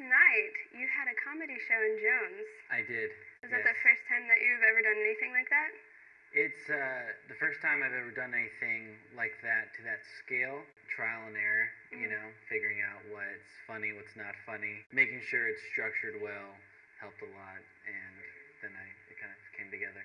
night you had a comedy show in Jones. I did. Was that the first time that you've ever done anything like that? It's uh, the first time I've ever done anything like that to that scale. Trial and error, you Mhm. know, figuring out what's funny, what's not funny, making sure it's structured well helped a lot, and then I it kind of came together.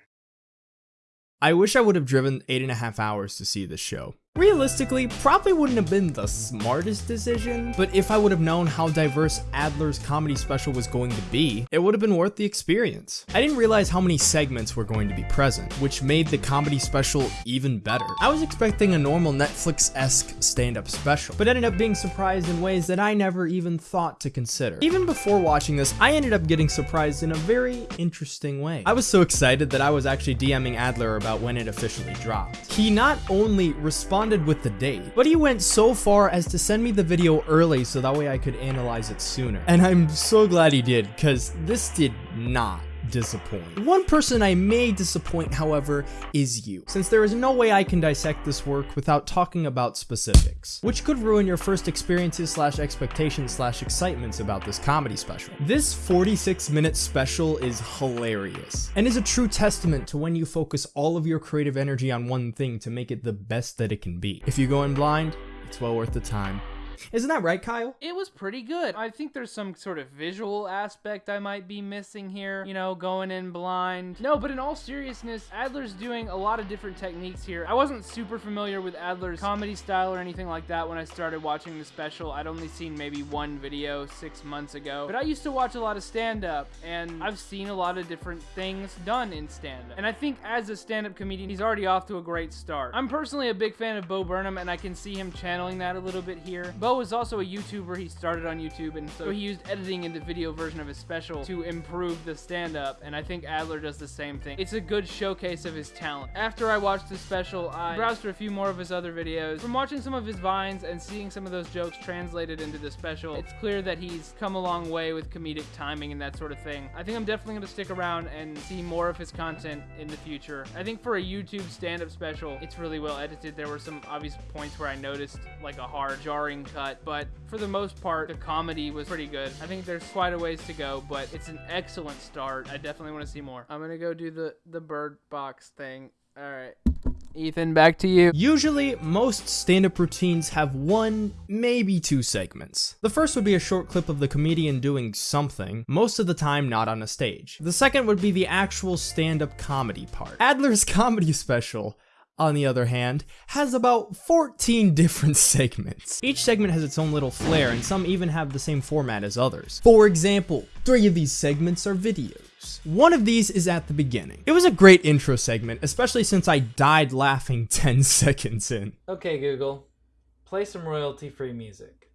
I wish I would have driven eight and a half hours to see this show. Realistically, probably wouldn't have been the smartest decision, but if I would have known how diverse Adler's comedy special was going to be, it would have been worth the experience. I didn't realize how many segments were going to be present, which made the comedy special even better. I was expecting a normal Netflix-esque stand-up special, but ended up being surprised in ways that I never even thought to consider. Even before watching this, I ended up getting surprised in a very interesting way. I was so excited that I was actually DMing Adler about when it officially dropped. He not only responded with the date, but he went so far as to send me the video early so that way I could analyze it sooner. And I'm so glad he did, because this did not disappoint. One person I may disappoint, however, is you, since there is no way I can dissect this work without talking about specifics, which could ruin your first experiences slash expectations slash excitements about this comedy special. This 46 minute special is hilarious, and is a true testament to when you focus all of your creative energy on one thing to make it the best that it can be. If you go in blind, it's well worth the time. Isn't that right, Kyle? It was pretty good. I think there's some sort of visual aspect I might be missing here, you know, going in blind. No, but in all seriousness, Adler's doing a lot of different techniques here. I wasn't super familiar with Adler's comedy style or anything like that when I started watching the special. I'd only seen maybe one video six months ago. But I used to watch a lot of stand-up, and I've seen a lot of different things done in stand-up. And I think as a stand-up comedian, he's already off to a great start. I'm personally a big fan of Bo Burnham, and I can see him channeling that a little bit here. Bo is also a YouTuber. He started on YouTube, and so he used editing in the video version of his special to improve the stand-up, and I think Adler does the same thing. It's a good showcase of his talent. After I watched the special, I browsed through a few more of his other videos. From watching some of his vines and seeing some of those jokes translated into the special, it's clear that he's come a long way with comedic timing and that sort of thing. I think I'm definitely going to stick around and see more of his content in the future. I think for a YouTube stand-up special, it's really well edited. There were some obvious points where I noticed like a hard, jarring cut, but for the most part, the comedy was pretty good. I think there's quite a ways to go, but it's an excellent start. I definitely want to see more. I'm gonna go do the the bird box thing. All right, Ethan, back to you. Usually, most stand-up routines have one, maybe two segments. The first would be a short clip of the comedian doing something, most of the time not on a stage. The second would be the actual stand-up comedy part. Adler's comedy special on the other hand, has about 14 different segments. Each segment has its own little flair, and some even have the same format as others. For example, three of these segments are videos. One of these is at the beginning. It was a great intro segment, especially since I died laughing 10 seconds in. Okay, Google, play some royalty free music.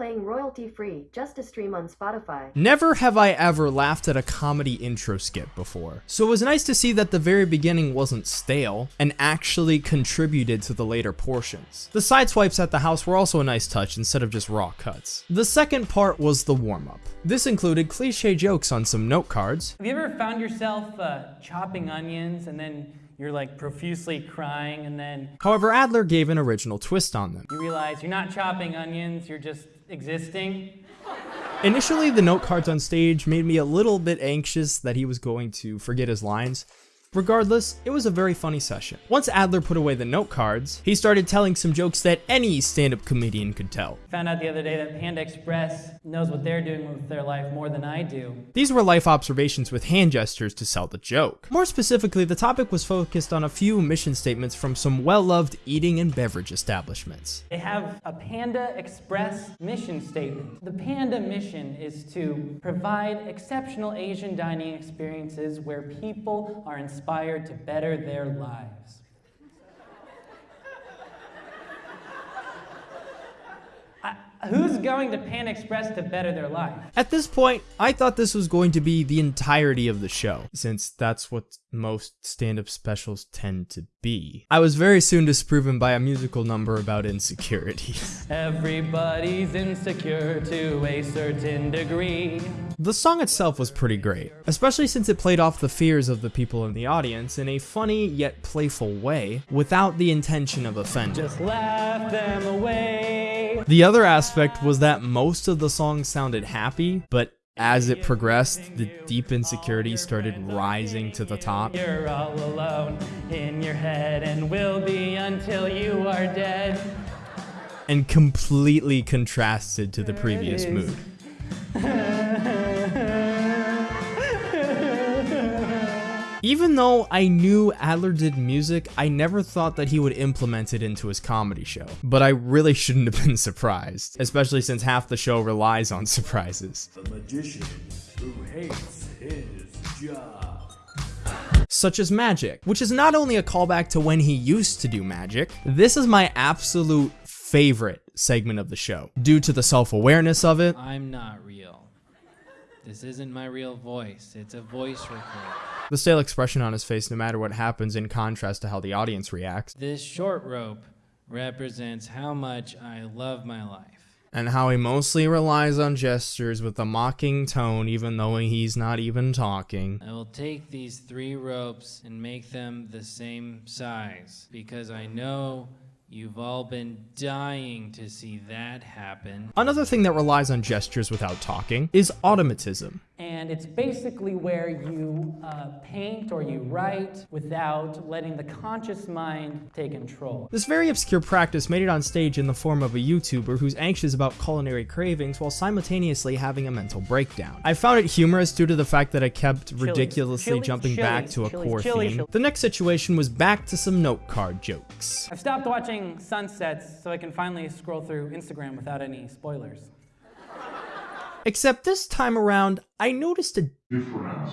Playing royalty free, just a stream on Spotify. Never have I ever laughed at a comedy intro skit before, so it was nice to see that the very beginning wasn't stale and actually contributed to the later portions. The side swipes at the house were also a nice touch instead of just raw cuts. The second part was the warm up. This included cliche jokes on some note cards, Have you ever found yourself uh, chopping onions and then you're like profusely crying and then however, Adler gave an original twist on them. you realize you're not chopping onions, you're just existing? Initially, the note cards on stage made me a little bit anxious that he was going to forget his lines. Regardless, it was a very funny session. Once Adler put away the note cards, he started telling some jokes that any stand-up comedian could tell. Found out the other day that Panda Express knows what they're doing with their life more than I do. These were life observations with hand gestures to sell the joke. More specifically, the topic was focused on a few mission statements from some well-loved eating and beverage establishments. They have a Panda Express mission statement. The Panda mission is to provide exceptional Asian dining experiences where people are inspired to better their lives. Who's going to Panda Express to better their life? At this point, I thought this was going to be the entirety of the show, since that's what most stand-up specials tend to be. I was very soon disproven by a musical number about insecurities. Everybody's insecure to a certain degree. The song itself was pretty great, especially since it played off the fears of the people in the audience in a funny yet playful way, without the intention of offending. Just laugh them away. The other aspect was that most of the song sounded happy, but as it progressed, the deep insecurity started rising to the top. You're all alone in your head and will be until you are dead. and completely contrasted to the previous mood. Even though I knew Adler did music, I never thought that he would implement it into his comedy show. But I really shouldn't have been surprised, especially since half the show relies on surprises. The magician who hates his job. such as magic, which is not only a callback to when he used to do magic, this is my absolute favorite segment of the show due to the self awareness of it. I'm not real. This isn't my real voice. It's a voice record. The stale expression on his face, no matter what happens, in contrast to how the audience reacts, This short rope represents how much I love my life. and how he mostly relies on gestures with a mocking tone, even though he's not even talking. I will take these three ropes and make them the same size because I know you've all been dying to see that happen. Another thing that relies on gestures without talking is automatism. And it's basically where you uh, paint or you write without letting the conscious mind take control. This very obscure practice made it on stage in the form of a YouTuber who's anxious about culinary cravings while simultaneously having a mental breakdown. I found it humorous due to the fact that I kept ridiculously Chili's, jumping back Chili's, to a core Chili's, theme. Chili's. The next situation was back to some note card jokes. I've stopped watching sunsets so I can finally scroll through Instagram without any spoilers. Except this time around, I noticed a difference.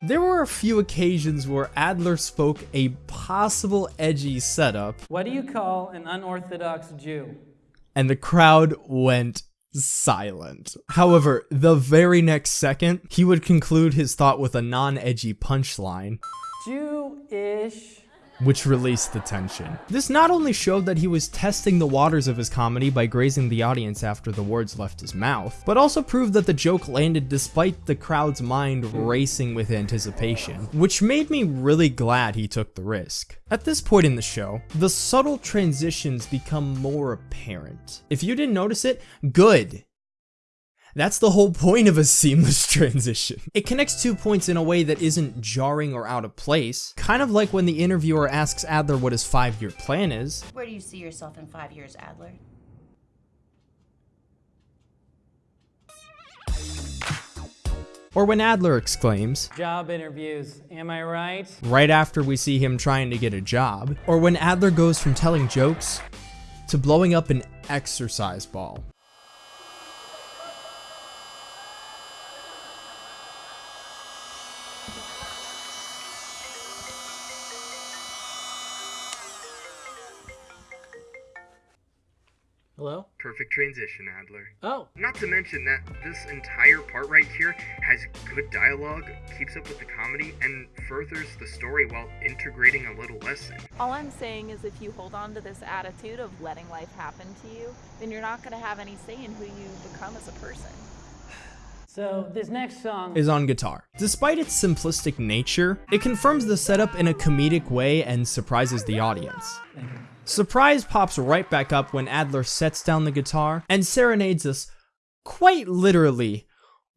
there were a few occasions where Adler spoke a possible edgy setup, What do you call an unorthodox Jew? and the crowd went silent. However, the very next second, he would conclude his thought with a non edgy punchline, Jew-ish. Which released the tension. This not only showed that he was testing the waters of his comedy by grazing the audience after the words left his mouth, but also proved that the joke landed despite the crowd's mind racing with anticipation, which made me really glad he took the risk. At this point in the show, the subtle transitions become more apparent. If you didn't notice it, good. That's the whole point of a seamless transition. It connects two points in a way that isn't jarring or out of place, kind of like when the interviewer asks Adler what his five year plan is, Where do you see yourself in five years, Adler? or when Adler exclaims, Job interviews, am I right? right after we see him trying to get a job, or when Adler goes from telling jokes to blowing up an exercise ball. Hello? Perfect transition, Adler. Oh, Not to mention that this entire part right here has good dialogue, keeps up with the comedy, and furthers the story while integrating a little lesson. All I'm saying is if you hold on to this attitude of letting life happen to you, then you're not going to have any say in who you become as a person. So this next song is on guitar. Despite its simplistic nature, it confirms the setup in a comedic way and surprises the audience. Surprise pops right back up when Adler sets down the guitar and serenades us, quite literally,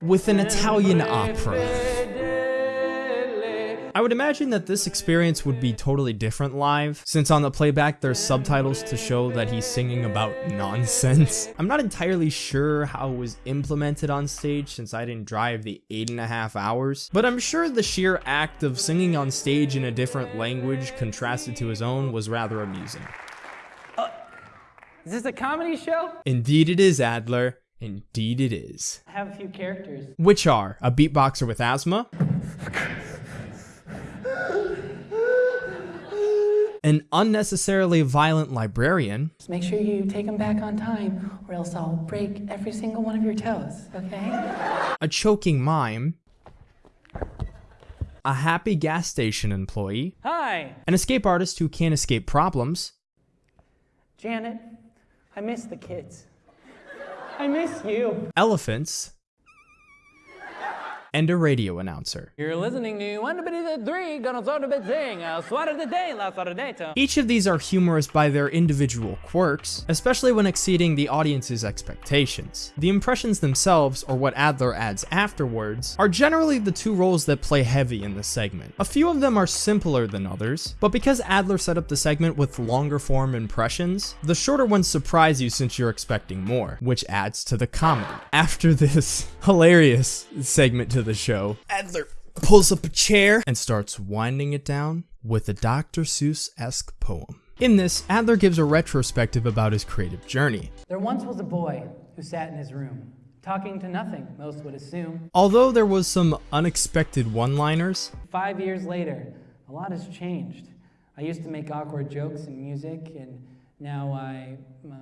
with an Italian opera. I would imagine that this experience would be totally different live, since on the playback there's subtitles to show that he's singing about nonsense. I'm not entirely sure how it was implemented on stage since I didn't drive the eight and a half hours, but I'm sure the sheer act of singing on stage in a different language contrasted to his own was rather amusing. Uh, is this a comedy show? Indeed it is, Adler. Indeed it is. I have a few characters. Which are a beatboxer with asthma, an unnecessarily violent librarian, Just make sure you take them back on time, or else I'll break every single one of your toes, okay? a choking mime, a happy gas station employee, Hi, an escape artist who can't escape problems, Janet. I miss the kids. I miss you. elephants, and a radio announcer. You're listening to one bit three, gonna sort of thing, swat of the day, last of the day. Each of these are humorous by their individual quirks, especially when exceeding the audience's expectations. The impressions themselves, or what Adler adds afterwards, are generally the two roles that play heavy in the segment. A few of them are simpler than others, but because Adler set up the segment with longer form impressions, the shorter ones surprise you since you're expecting more, which adds to the comedy. After this hilarious segment to the show, Adler pulls up a chair and starts winding it down with a Dr. Seuss-esque poem. In this, Adler gives a retrospective about his creative journey. There once was a boy who sat in his room, talking to nothing, most would assume. Although there was some unexpected one-liners, Five years later, a lot has changed. I used to make awkward jokes in music, and now I. Uh...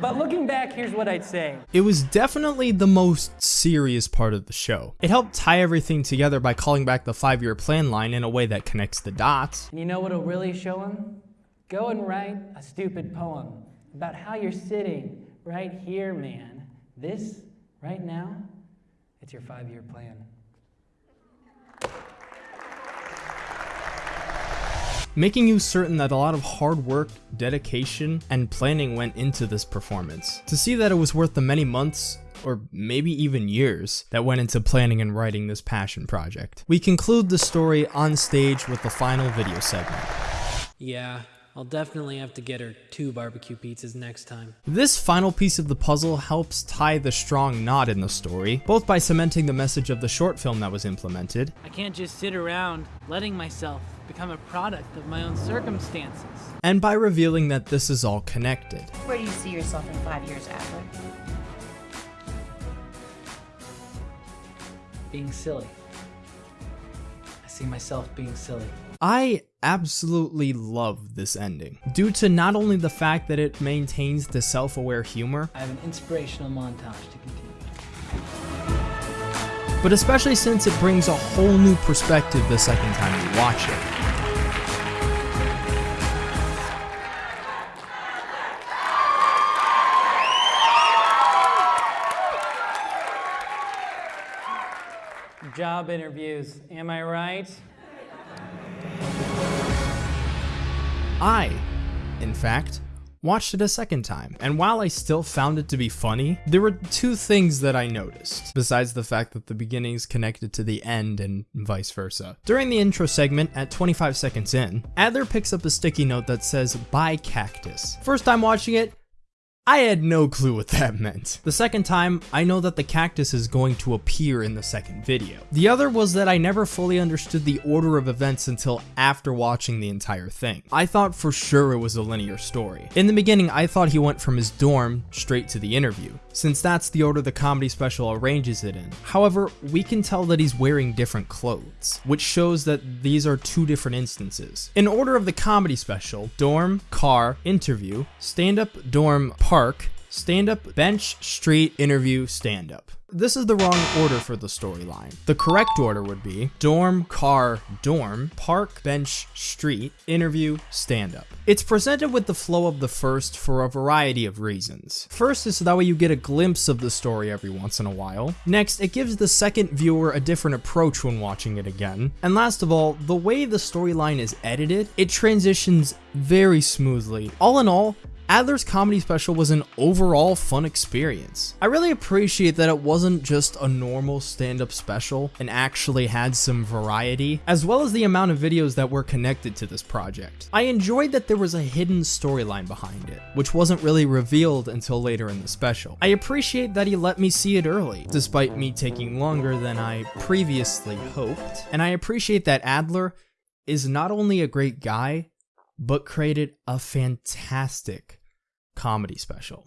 But looking back, here's what I'd say. it was definitely the most serious part of the show. It helped tie everything together by calling back the five-year plan line in a way that connects the dots. And you know what'll really show him? Go and write a stupid poem about how you're sitting right here, man. This, right now, it's your five year plan. Making you certain that a lot of hard work, dedication, and planning went into this performance. To see that it was worth the many months or maybe even years that went into planning and writing this passion project. We conclude the story on stage with the final video segment. Yeah, I'll definitely have to get her two barbecue pizzas next time. This final piece of the puzzle helps tie the strong knot in the story, both by cementing the message of the short film that was implemented, I can't just sit around letting myself become a product of my own circumstances. and by revealing that this is all connected. Where do you see yourself in five years, Adler? Being silly. I see myself being silly. I absolutely love this ending, due to not only the fact that it maintains the self-aware humor, I have an inspirational montage to continue. but especially since it brings a whole new perspective the second time you watch it. Job interviews, am I right? I, in fact, watched it a second time, and while I still found it to be funny, there were two things that I noticed, besides the fact that the beginning is connected to the end and vice versa. During the intro segment, at 25 seconds in, Adler picks up a sticky note that says, Buy Cactus. First time watching it, I had no clue what that meant. The second time, I know that the cactus is going to appear in the second video. The other was that I never fully understood the order of events until after watching the entire thing. I thought for sure it was a linear story. In the beginning, I thought he went from his dorm straight to the interview, since that's the order the comedy special arranges it in. However, we can tell that he's wearing different clothes, which shows that these are two different instances. In order of the comedy special, dorm, car, interview, stand-up, dorm, park, stand-up, bench, street, interview, stand-up. This is the wrong order for the storyline. The correct order would be dorm, car, dorm, park, bench, street, interview, stand-up. It's presented with the flow of the first for a variety of reasons. First is so that way you get a glimpse of the story every once in a while. Next, it gives the second viewer a different approach when watching it again. And last of all, the way the storyline is edited, it transitions very smoothly. All in all, Adler's comedy special was an overall fun experience. I really appreciate that it wasn't just a normal stand-up special and actually had some variety, as well as the amount of videos that were connected to this project. I enjoyed that there was a hidden storyline behind it, which wasn't really revealed until later in the special. I appreciate that he let me see it early, despite me taking longer than I previously hoped, and I appreciate that Adler is not only a great guy, but created a fantastic comedy special.